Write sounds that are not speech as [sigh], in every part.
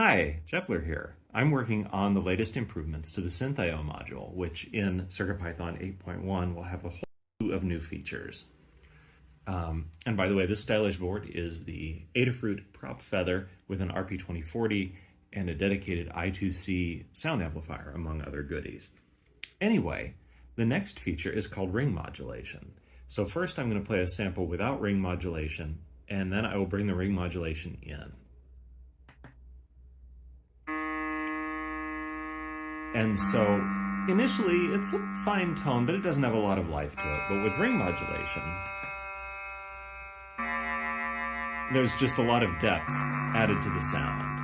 Hi, Jepler here. I'm working on the latest improvements to the SynthIO module, which in CircuitPython 8.1 will have a whole slew of new features. Um, and by the way, this stylish board is the Adafruit Prop Feather with an RP2040 and a dedicated I2C sound amplifier, among other goodies. Anyway, the next feature is called ring modulation. So first I'm going to play a sample without ring modulation, and then I will bring the ring modulation in. And so initially it's a fine tone, but it doesn't have a lot of life to it. But with ring modulation, there's just a lot of depth added to the sound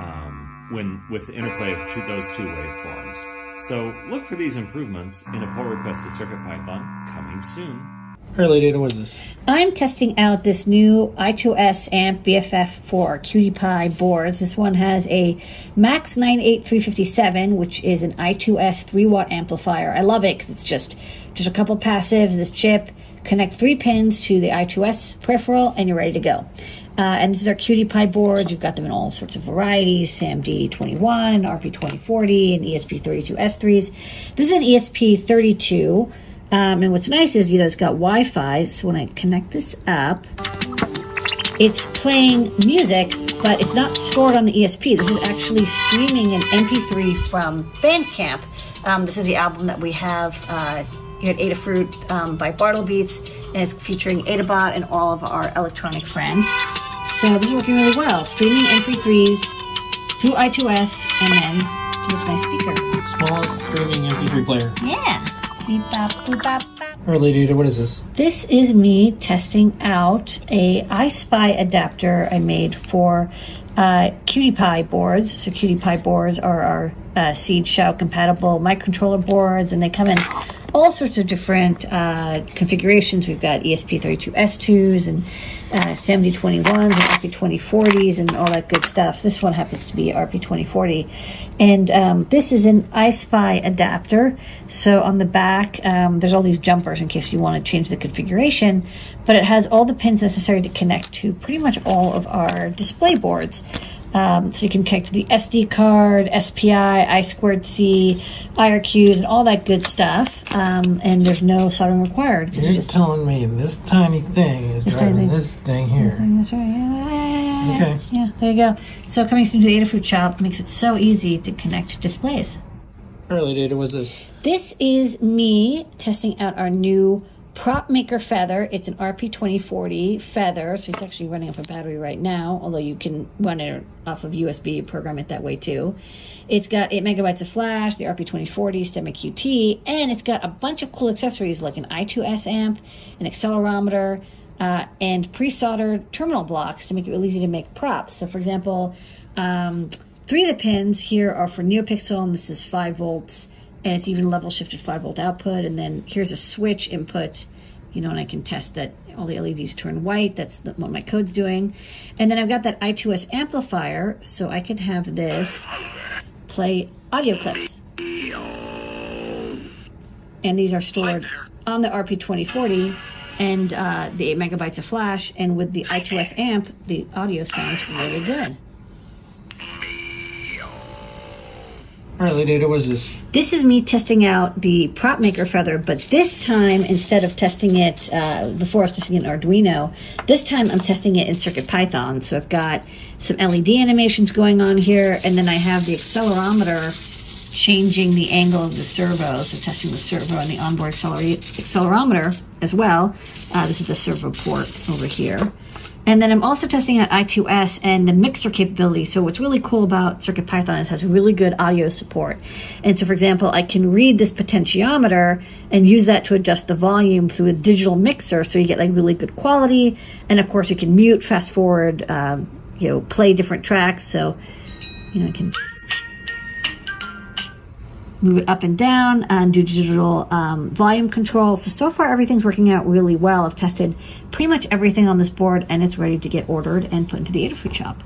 um, when with the interplay of two, those two waveforms. So look for these improvements in a pull request to CircuitPython coming soon. Lady Ada, what is this? I'm testing out this new I2S AMP BFF for QT Py boards. This one has a Max 98357, which is an I2S 3 watt amplifier. I love it because it's just, just a couple passives, this chip, connect three pins to the I2S peripheral, and you're ready to go. Uh, and this is our QT Py boards. You've got them in all sorts of varieties, SAMD21 and RP2040 and ESP32S3s. This is an ESP32. Um, and what's nice is, you know, it's got Wi-Fi. So when I connect this up, it's playing music, but it's not stored on the ESP. This is actually streaming an MP3 from Bandcamp. Um, this is the album that we have uh, here at Adafruit um, by Bartlebeats, and it's featuring Adabot and all of our electronic friends. So this is working really well. Streaming MP3s through I2S and then to this nice speaker. Smallest streaming MP3 player. Yeah. Lady Ada, what is this? This is me testing out a EYESPI adapter I made for uh, QT Py boards. So QT Py boards are our uh, Seeed Xiao compatible microcontroller boards, and they come in all sorts of different uh, configurations. We've got ESP32S2s and uh, SAMD21s and RP2040s and all that good stuff. This one happens to be RP2040. And um, this is an EYESPI adapter. So on the back, um, there's all these jumpers in case you want to change the configuration, but it has all the pins necessary to connect to pretty much all of our display boards. Um, so you can connect to the SD card, SPI, I squared C, IRQs, and all that good stuff. Um, and there's no soldering required. You're just telling me this tiny thing is This driving thing. this thing here. That's right. Yeah, Okay. Yeah, there you go. So coming soon to the Adafruit shop makes it so easy to connect displays. Lady Ada, what is this? This is me testing out our new prop maker feather. It's an RP2040 feather, so it's actually running off a battery right now, although you can run it off of USB, program it that way too. It's got 8 megabytes of flash, the RP2040, STEMMA QT, and it's got a bunch of cool accessories like an I2S amp, an accelerometer, uh, and pre-soldered terminal blocks to make it really easy to make props. So for example, um, three of the pins here are for NeoPixel, and this is 5 volts, and it's even level shifted 5 volt output. And then here's a switch input, you know, and I can test that all the LEDs turn white. That's the, what my code's doing. And then I've got that I2S amplifier, so I can have this play audio clips. And these are stored on the RP2040 and uh, the 8 megabytes of flash. And with the I2S amp, the audio sounds really good. Lady Ada, what is this? This is me testing out the prop maker feather, but this time instead of testing it uh, before I was testing it in Arduino, this time I'm testing it in CircuitPython. So I've got some LED animations going on here, and then I have the accelerometer changing the angle of the servo, so testing the servo and the onboard acceler- accelerometer as well. Uh, this is the servo port over here. And then I'm also testing out I2S and the mixer capability. So what's really cool about CircuitPython is it has really good audio support. And so for example, I can read this potentiometer and use that to adjust the volume through a digital mixer so you get like really good quality. And of course you can mute, fast forward, um, you know, play different tracks. So, you know, I can move it up and down and do digital um, volume control. So, so far everything's working out really well. I've tested pretty much everything on this board and it's ready to get ordered and put into the Adafruit shop.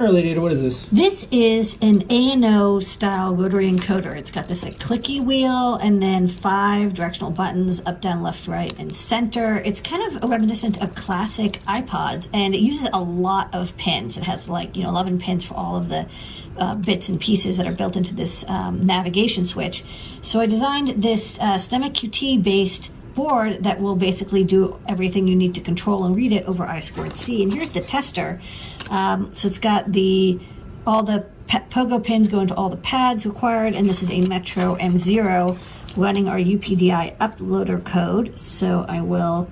Lady Ada, what is this? This is an ANO style rotary encoder. It's got this like clicky wheel and then five directional buttons up, down, left, right, and center. It's kind of reminiscent of classic iPods and it uses a lot of pins. It has like, you know, 11 pins for all of the uh, bits and pieces that are built into this um, navigation switch. So I designed this uh, STEMMA QT based board that will basically do everything you need to control and read it over I squared C. And here's the tester. Um, so it's got the all the pogo pins go into all the pads required, and this is a Metro M0 running our UPDI uploader code. So I will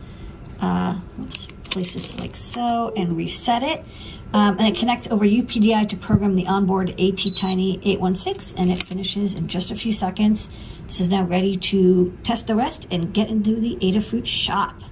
uh, oops, place this like so and reset it. Um, and it connects over UPDI to program the onboard ATtiny 816, and it finishes in just a few seconds. This is now ready to test the rest and get into the Adafruit shop.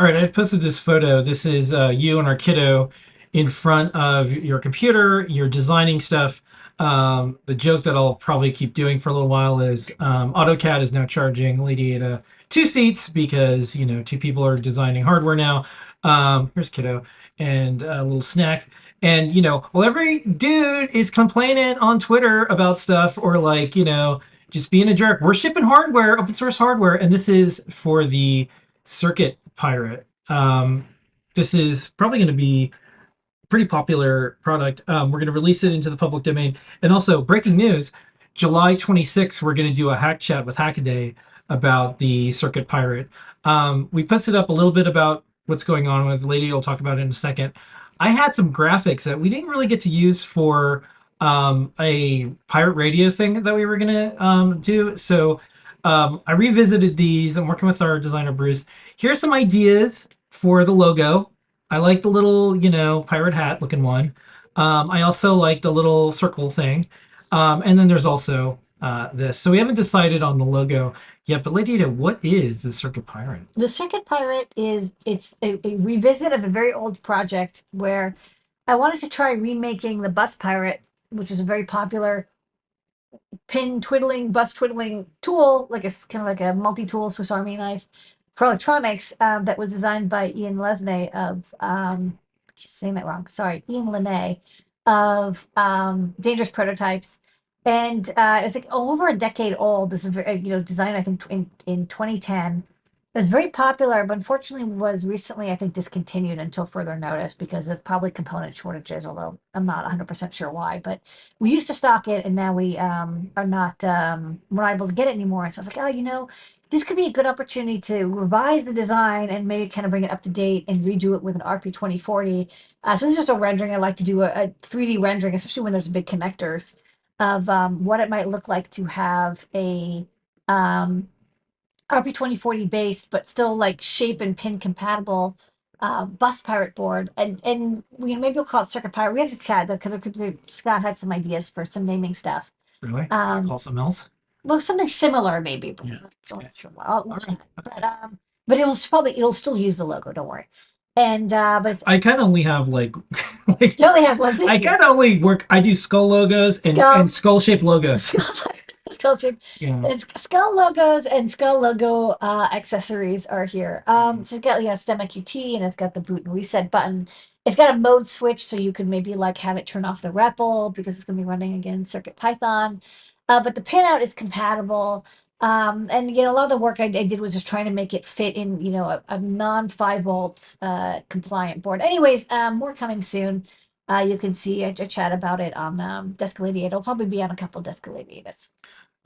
All right, I posted this photo. This is uh, you and our kiddo in front of your computer. You're designing stuff. Um, the joke that I'll probably keep doing for a little while is um, AutoCAD is now charging Lady Ada two seats because you know two people are designing hardware now. Um, here's kiddo and a little snack. And you know, well, every dude is complaining on Twitter about stuff or like you know just being a jerk. We're shipping hardware, open source hardware, and this is for the Circuit Pirate. Um, this is probably going to be pretty popular product. Um, we're going to release it into the public domain. And also, breaking news: July 26th, we're going to do a hack chat with Hackaday about the Circuit Pirate. Um, we posted up a little bit about what's going on with Lady. will talk about in a second. I had some graphics that we didn't really get to use for um, a pirate radio thing that we were gonna um, do. So um, I revisited these. I'm working with our designer Bruce. Here's some ideas for the logo. I like the little, you know, pirate hat looking one. Um, I also like the little circle thing. Um, and then there's also uh, this. So we haven't decided on the logo yet. But Lady what is the Circuit Pirate? The Circuit Pirate is it's a, a revisit of a very old project where I wanted to try remaking the Bus Pirate, which is a very popular pin twiddling, bus twiddling tool, like a kind of like a multi-tool Swiss Army knife for electronics um, that was designed by Ian Lesney of um, I keep saying that wrong. Sorry, Ian Lenay of um, Dangerous Prototypes, and uh, it's like over a decade old. This is very, you know designed I think in in 2010. It was very popular, but unfortunately was recently I think discontinued until further notice because of probably component shortages. Although I'm not 100 percent sure why, but we used to stock it and now we um, are not um, we're not able to get it anymore. And so I was like, oh, you know, this could be a good opportunity to revise the design and maybe kind of bring it up to date and redo it with an RP 2040. Uh, so this is just a rendering. I like to do a, a 3D rendering, especially when there's big connectors of um, what it might look like to have a um, RP 2040 based, but still like shape and pin compatible uh, bus pirate board, and and we maybe we'll call it circuit pirate. We have to chat though, because there could be Scott had some ideas for some naming stuff. Really? Um, Call something else? well, something similar maybe. But Yeah, we're okay. sure. I'll, chat. right, But um, but it'll probably it'll still use the logo. Don't worry. And uh, but I kind of only have like, [laughs] like you only have one thing. I kind of only work. I do skull logos and Skull. and skull shaped logos. [laughs] Skull shape. Yeah. It's skull logos and skull logo uh, accessories are here. Um, so it's got you know STEMMA QT and it's got the boot and reset button. It's got a mode switch, so you can maybe like have it turn off the REPL because it's going to be running again Circuit Python. Uh, but the pinout is compatible. Um, and you know a lot of the work I, I did was just trying to make it fit in you know a, a non five volt uh, compliant board. Anyways, um, more coming soon. Uh, you can see a, a chat about it on um, Desk of Ladyada. It'll probably be on a couple Desk of Ladyadas.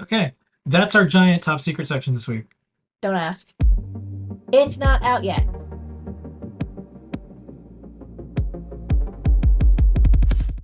Okay, that's our giant top secret section this week. Don't ask. It's not out yet.